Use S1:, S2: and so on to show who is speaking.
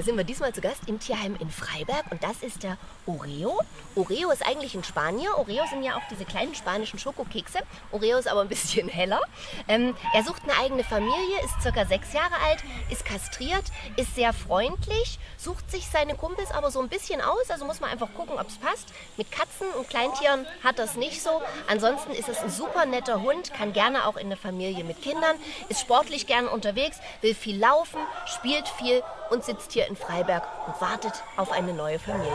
S1: Da sind wir diesmal zu Gast im Tierheim in Freiberg und das ist der Oreo. Oreo ist eigentlich ein Spanier. Oreo sind ja auch diese kleinen spanischen Schokokekse. Oreo ist aber ein bisschen heller. Ähm, er sucht eine eigene Familie, ist circa sechs Jahre alt, ist kastriert, ist sehr freundlich, sucht sich seine Kumpels aber so ein bisschen aus. Also muss man einfach gucken, ob es passt. Mit Katzen und Kleintieren hat das nicht so. Ansonsten ist es ein super netter Hund, kann gerne auch in eine Familie mit Kindern, ist sportlich gerne unterwegs, will viel laufen, spielt viel und sitzt hier in Freiberg und wartet auf eine neue Familie.